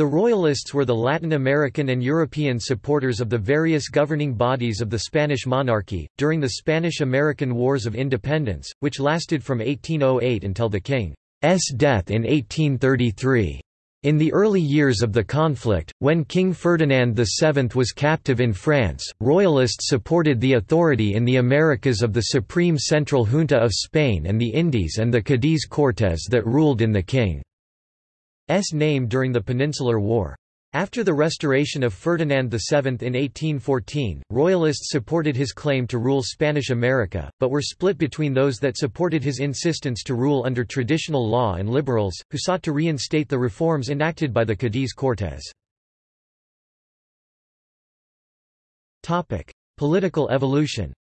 The Royalists were the Latin American and European supporters of the various governing bodies of the Spanish monarchy, during the Spanish–American Wars of Independence, which lasted from 1808 until the King's death in 1833. In the early years of the conflict, when King Ferdinand VII was captive in France, Royalists supported the authority in the Americas of the Supreme Central Junta of Spain and the Indies and the Cadiz Cortes that ruled in the King's name during the Peninsular War. After the restoration of Ferdinand VII in 1814, Royalists supported his claim to rule Spanish America, but were split between those that supported his insistence to rule under traditional law and liberals, who sought to reinstate the reforms enacted by the Cadiz Cortes. Political evolution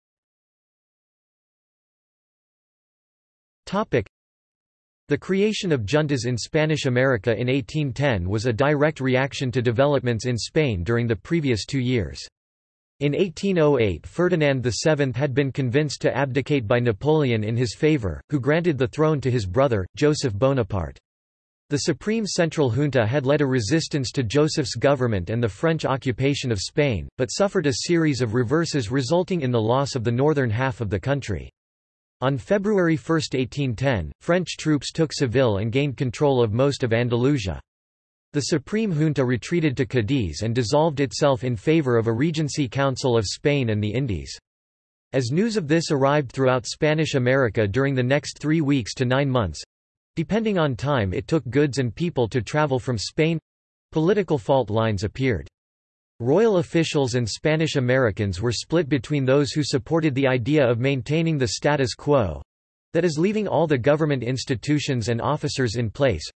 the creation of juntas in Spanish America in 1810 was a direct reaction to developments in Spain during the previous two years. In 1808 Ferdinand VII had been convinced to abdicate by Napoleon in his favour, who granted the throne to his brother, Joseph Bonaparte. The Supreme Central Junta had led a resistance to Joseph's government and the French occupation of Spain, but suffered a series of reverses resulting in the loss of the northern half of the country. On February 1, 1810, French troops took Seville and gained control of most of Andalusia. The Supreme Junta retreated to Cadiz and dissolved itself in favor of a Regency Council of Spain and the Indies. As news of this arrived throughout Spanish America during the next three weeks to nine months—depending on time it took goods and people to travel from Spain—political fault lines appeared. Royal officials and Spanish Americans were split between those who supported the idea of maintaining the status quo—that is leaving all the government institutions and officers in place,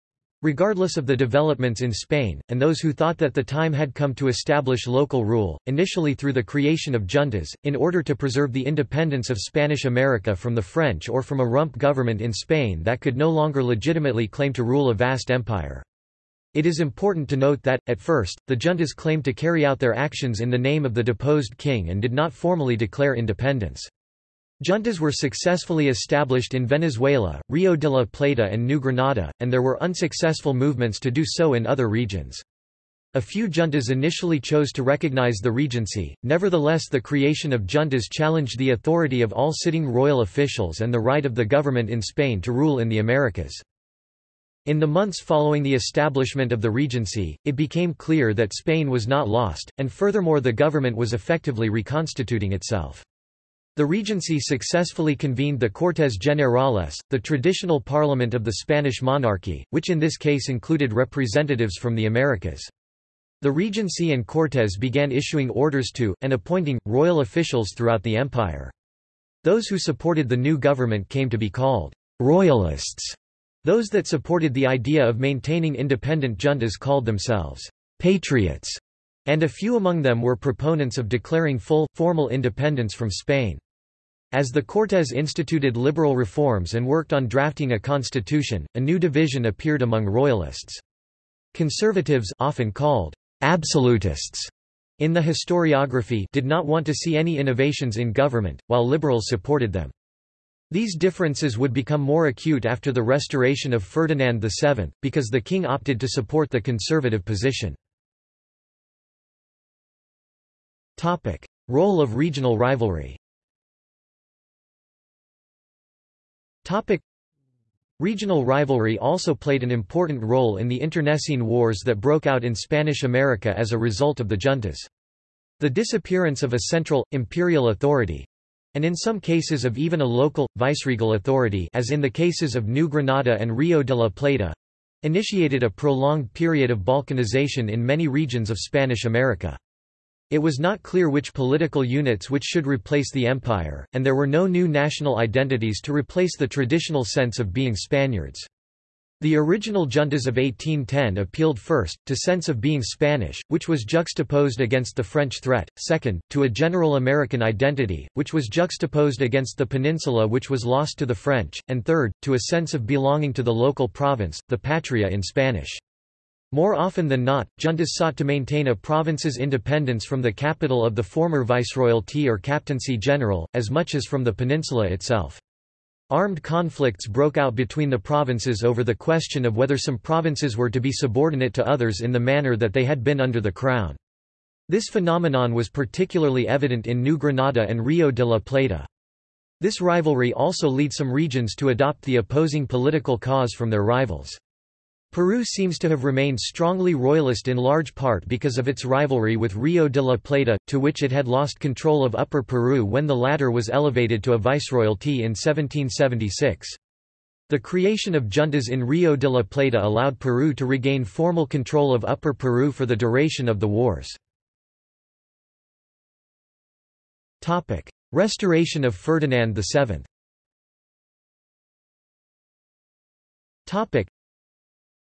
regardless of the developments in Spain, and those who thought that the time had come to establish local rule, initially through the creation of juntas, in order to preserve the independence of Spanish America from the French or from a rump government in Spain that could no longer legitimately claim to rule a vast empire. It is important to note that, at first, the juntas claimed to carry out their actions in the name of the deposed king and did not formally declare independence. Juntas were successfully established in Venezuela, Rio de la Plata and New Granada, and there were unsuccessful movements to do so in other regions. A few juntas initially chose to recognize the regency, nevertheless the creation of juntas challenged the authority of all sitting royal officials and the right of the government in Spain to rule in the Americas. In the months following the establishment of the Regency, it became clear that Spain was not lost, and furthermore the government was effectively reconstituting itself. The Regency successfully convened the Cortes Generales, the traditional parliament of the Spanish monarchy, which in this case included representatives from the Americas. The Regency and Cortes began issuing orders to, and appointing, royal officials throughout the empire. Those who supported the new government came to be called «royalists», those that supported the idea of maintaining independent juntas called themselves patriots, and a few among them were proponents of declaring full, formal independence from Spain. As the Cortes instituted liberal reforms and worked on drafting a constitution, a new division appeared among royalists. Conservatives often called absolutists in the historiography did not want to see any innovations in government, while liberals supported them. These differences would become more acute after the restoration of Ferdinand VII, because the king opted to support the conservative position. Role of regional rivalry Regional rivalry also played an important role in the internecine wars that broke out in Spanish America as a result of the juntas. The disappearance of a central, imperial authority, and in some cases of even a local, viceregal authority as in the cases of New Granada and Rio de la Plata, initiated a prolonged period of balkanization in many regions of Spanish America. It was not clear which political units which should replace the empire, and there were no new national identities to replace the traditional sense of being Spaniards. The original juntas of 1810 appealed first, to a sense of being Spanish, which was juxtaposed against the French threat, second, to a general American identity, which was juxtaposed against the peninsula which was lost to the French, and third, to a sense of belonging to the local province, the patria in Spanish. More often than not, juntas sought to maintain a province's independence from the capital of the former viceroyalty or captaincy general, as much as from the peninsula itself. Armed conflicts broke out between the provinces over the question of whether some provinces were to be subordinate to others in the manner that they had been under the crown. This phenomenon was particularly evident in New Granada and Rio de la Plata. This rivalry also led some regions to adopt the opposing political cause from their rivals. Peru seems to have remained strongly royalist in large part because of its rivalry with Rio de la Plata, to which it had lost control of Upper Peru when the latter was elevated to a viceroyalty in 1776. The creation of juntas in Rio de la Plata allowed Peru to regain formal control of Upper Peru for the duration of the wars. Restoration of Ferdinand VII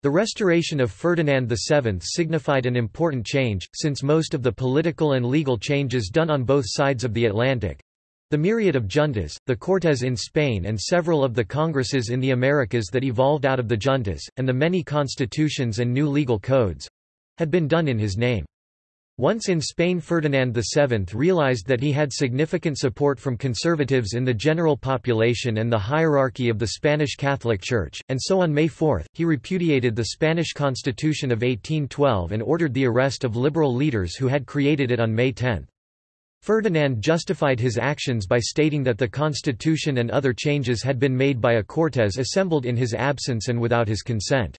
the restoration of Ferdinand VII signified an important change, since most of the political and legal changes done on both sides of the Atlantic—the myriad of juntas, the Cortes in Spain and several of the congresses in the Americas that evolved out of the juntas, and the many constitutions and new legal codes—had been done in his name. Once in Spain Ferdinand VII realized that he had significant support from conservatives in the general population and the hierarchy of the Spanish Catholic Church, and so on May 4, he repudiated the Spanish Constitution of 1812 and ordered the arrest of liberal leaders who had created it on May 10. Ferdinand justified his actions by stating that the constitution and other changes had been made by a Cortes assembled in his absence and without his consent.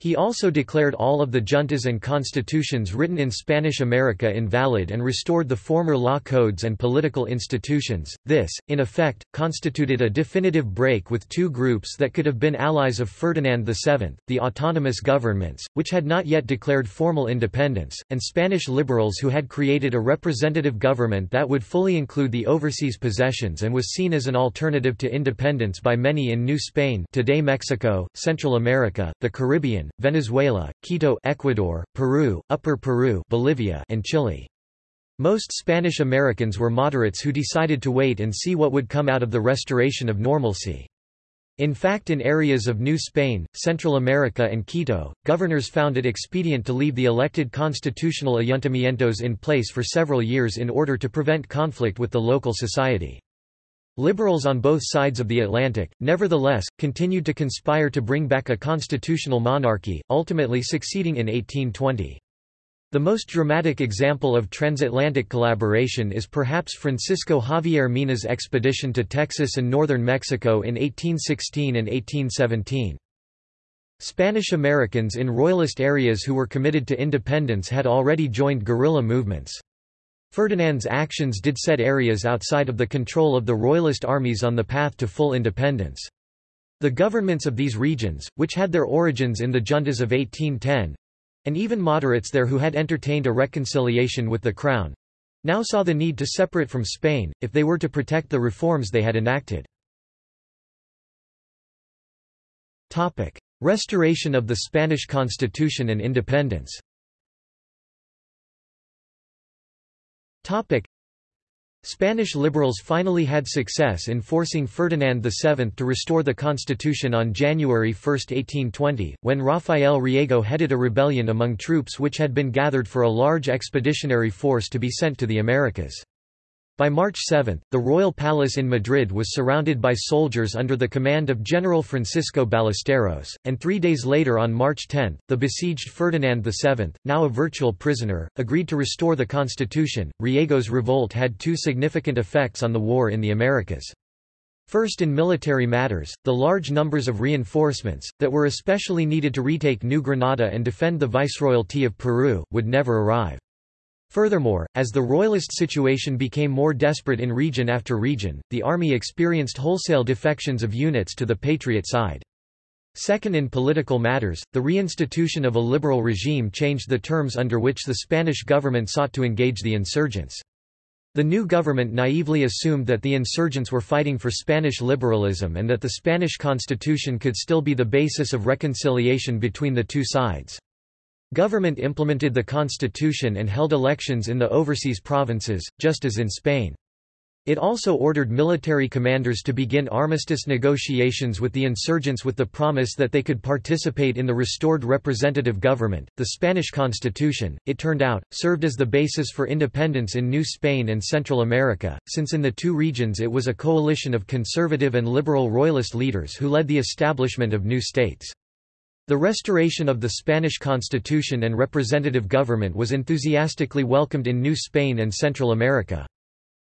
He also declared all of the juntas and constitutions written in Spanish America invalid and restored the former law codes and political institutions. This, in effect, constituted a definitive break with two groups that could have been allies of Ferdinand VII, the autonomous governments, which had not yet declared formal independence, and Spanish liberals who had created a representative government that would fully include the overseas possessions and was seen as an alternative to independence by many in New Spain today Mexico, Central America, the Caribbean, Venezuela, Quito Ecuador, Peru, Upper Peru Bolivia and Chile. Most Spanish Americans were moderates who decided to wait and see what would come out of the restoration of normalcy. In fact in areas of New Spain, Central America and Quito, governors found it expedient to leave the elected constitutional ayuntamientos in place for several years in order to prevent conflict with the local society. Liberals on both sides of the Atlantic, nevertheless, continued to conspire to bring back a constitutional monarchy, ultimately succeeding in 1820. The most dramatic example of transatlantic collaboration is perhaps Francisco Javier Mina's expedition to Texas and northern Mexico in 1816 and 1817. Spanish Americans in royalist areas who were committed to independence had already joined guerrilla movements. Ferdinand's actions did set areas outside of the control of the royalist armies on the path to full independence. The governments of these regions, which had their origins in the juntas of 1810, and even moderates there who had entertained a reconciliation with the crown, now saw the need to separate from Spain, if they were to protect the reforms they had enacted. Restoration of the Spanish constitution and independence Topic. Spanish liberals finally had success in forcing Ferdinand VII to restore the constitution on January 1, 1820, when Rafael Riego headed a rebellion among troops which had been gathered for a large expeditionary force to be sent to the Americas. By March 7, the royal palace in Madrid was surrounded by soldiers under the command of General Francisco Ballesteros, and three days later on March 10, the besieged Ferdinand VII, now a virtual prisoner, agreed to restore the constitution. Riego's revolt had two significant effects on the war in the Americas. First in military matters, the large numbers of reinforcements, that were especially needed to retake New Granada and defend the Viceroyalty of Peru, would never arrive. Furthermore, as the royalist situation became more desperate in region after region, the army experienced wholesale defections of units to the patriot side. Second in political matters, the reinstitution of a liberal regime changed the terms under which the Spanish government sought to engage the insurgents. The new government naively assumed that the insurgents were fighting for Spanish liberalism and that the Spanish constitution could still be the basis of reconciliation between the two sides. Government implemented the constitution and held elections in the overseas provinces, just as in Spain. It also ordered military commanders to begin armistice negotiations with the insurgents with the promise that they could participate in the restored representative government. The Spanish constitution, it turned out, served as the basis for independence in New Spain and Central America, since in the two regions it was a coalition of conservative and liberal royalist leaders who led the establishment of new states. The restoration of the Spanish constitution and representative government was enthusiastically welcomed in New Spain and Central America.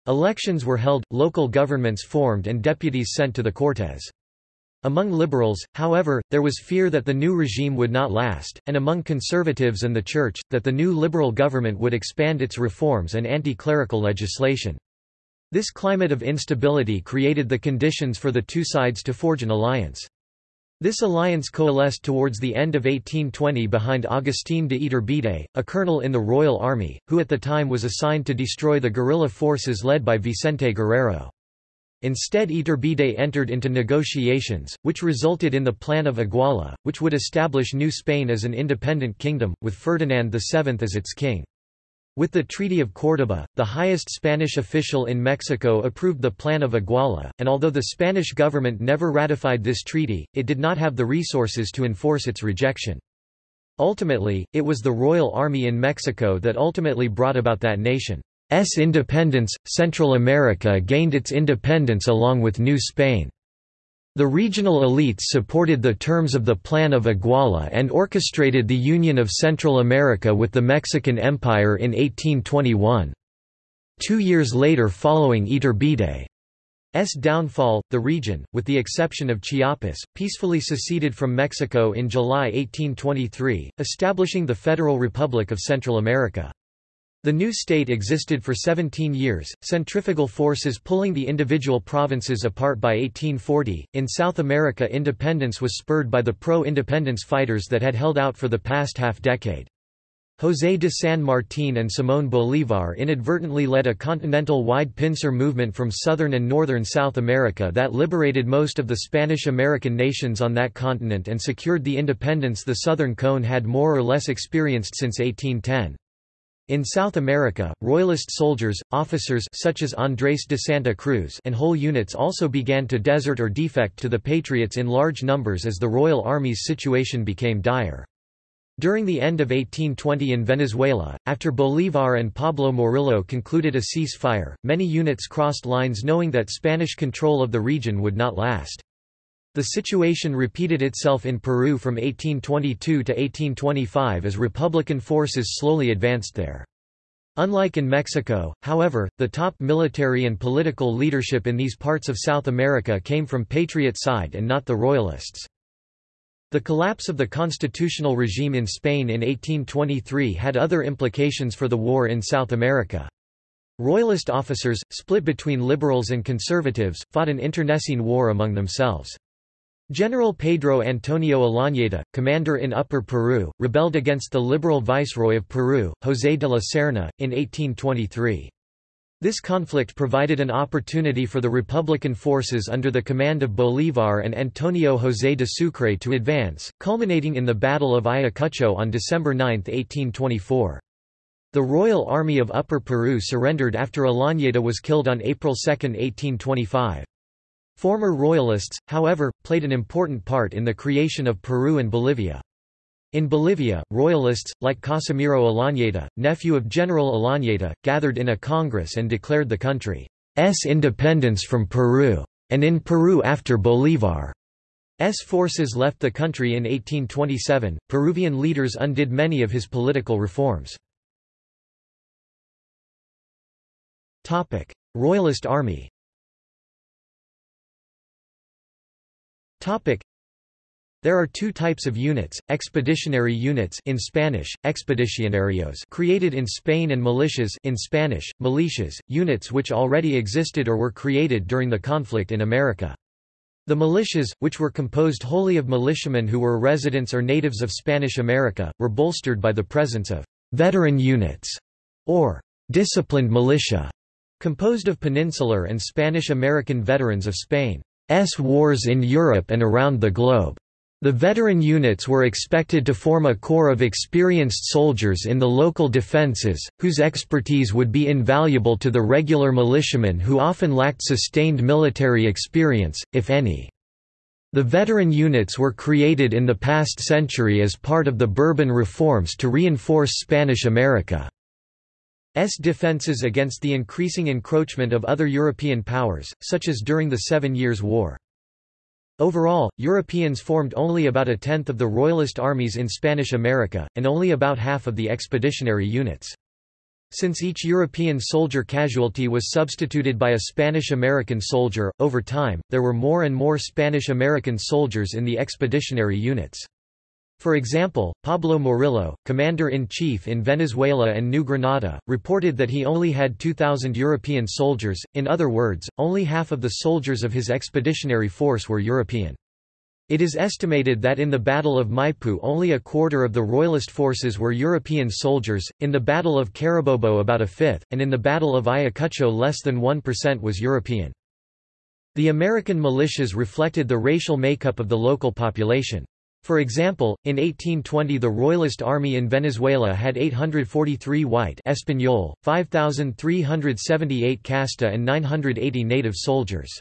Elections were held, local governments formed and deputies sent to the Cortes. Among liberals, however, there was fear that the new regime would not last, and among conservatives and the Church, that the new liberal government would expand its reforms and anti-clerical legislation. This climate of instability created the conditions for the two sides to forge an alliance. This alliance coalesced towards the end of 1820 behind Agustín de Iturbide, a colonel in the Royal Army, who at the time was assigned to destroy the guerrilla forces led by Vicente Guerrero. Instead Iturbide entered into negotiations, which resulted in the Plan of Iguala, which would establish New Spain as an independent kingdom, with Ferdinand VII as its king. With the Treaty of Córdoba, the highest Spanish official in Mexico approved the Plan of Iguala, and although the Spanish government never ratified this treaty, it did not have the resources to enforce its rejection. Ultimately, it was the Royal Army in Mexico that ultimately brought about that nation's independence. Central America gained its independence along with New Spain. The regional elites supported the terms of the Plan of Iguala and orchestrated the union of Central America with the Mexican Empire in 1821. Two years later following Iturbide's downfall, the region, with the exception of Chiapas, peacefully seceded from Mexico in July 1823, establishing the Federal Republic of Central America. The new state existed for 17 years, centrifugal forces pulling the individual provinces apart by 1840. In South America, independence was spurred by the pro independence fighters that had held out for the past half decade. José de San Martín and Simón Bolívar inadvertently led a continental-wide pincer movement from southern and northern South America that liberated most of the Spanish-American nations on that continent and secured the independence the Southern Cone had more or less experienced since 1810. In South America, Royalist soldiers, officers such as Andrés de Santa Cruz and whole units also began to desert or defect to the Patriots in large numbers as the Royal Army's situation became dire. During the end of 1820 in Venezuela, after Bolívar and Pablo Morillo concluded a ceasefire, many units crossed lines knowing that Spanish control of the region would not last. The situation repeated itself in Peru from 1822 to 1825 as Republican forces slowly advanced there. Unlike in Mexico, however, the top military and political leadership in these parts of South America came from Patriot side and not the Royalists. The collapse of the constitutional regime in Spain in 1823 had other implications for the war in South America. Royalist officers, split between liberals and conservatives, fought an internecine war among themselves. General Pedro Antonio Olañeta, commander in Upper Peru, rebelled against the liberal viceroy of Peru, José de la Serna, in 1823. This conflict provided an opportunity for the Republican forces under the command of Bolívar and Antonio José de Sucre to advance, culminating in the Battle of Ayacucho on December 9, 1824. The Royal Army of Upper Peru surrendered after Olañeta was killed on April 2, 1825. Former Royalists, however, played an important part in the creation of Peru and Bolivia. In Bolivia, Royalists, like Casimiro Olañeta, nephew of General Olañeta, gathered in a congress and declared the country's independence from Peru. And in Peru after Bolívar. S forces left the country in 1827, Peruvian leaders undid many of his political reforms. Royalist army Topic. There are two types of units, expeditionary units in Spanish, expedicionarios created in Spain and militias in Spanish, militias, units which already existed or were created during the conflict in America. The militias, which were composed wholly of militiamen who were residents or natives of Spanish America, were bolstered by the presence of veteran units, or disciplined militia, composed of peninsular and Spanish-American veterans of Spain. S wars in Europe and around the globe. The veteran units were expected to form a corps of experienced soldiers in the local defenses, whose expertise would be invaluable to the regular militiamen who often lacked sustained military experience, if any. The veteran units were created in the past century as part of the Bourbon reforms to reinforce Spanish America's defenses against the increasing encroachment of other European powers, such as during the Seven Years' War. Overall, Europeans formed only about a tenth of the Royalist armies in Spanish America, and only about half of the expeditionary units. Since each European soldier casualty was substituted by a Spanish-American soldier, over time, there were more and more Spanish-American soldiers in the expeditionary units. For example, Pablo Morillo, commander-in-chief in Venezuela and New Granada, reported that he only had 2,000 European soldiers, in other words, only half of the soldiers of his expeditionary force were European. It is estimated that in the Battle of Maipú only a quarter of the Royalist forces were European soldiers, in the Battle of Carabobo about a fifth, and in the Battle of Ayacucho less than 1% was European. The American militias reflected the racial makeup of the local population. For example, in 1820 the Royalist army in Venezuela had 843 white Español, 5,378 casta and 980 native soldiers.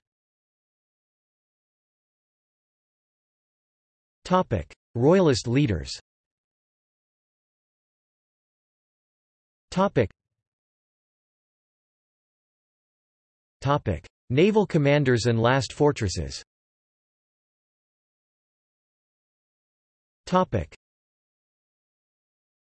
Royalist leaders Naval commanders and last fortresses Topic: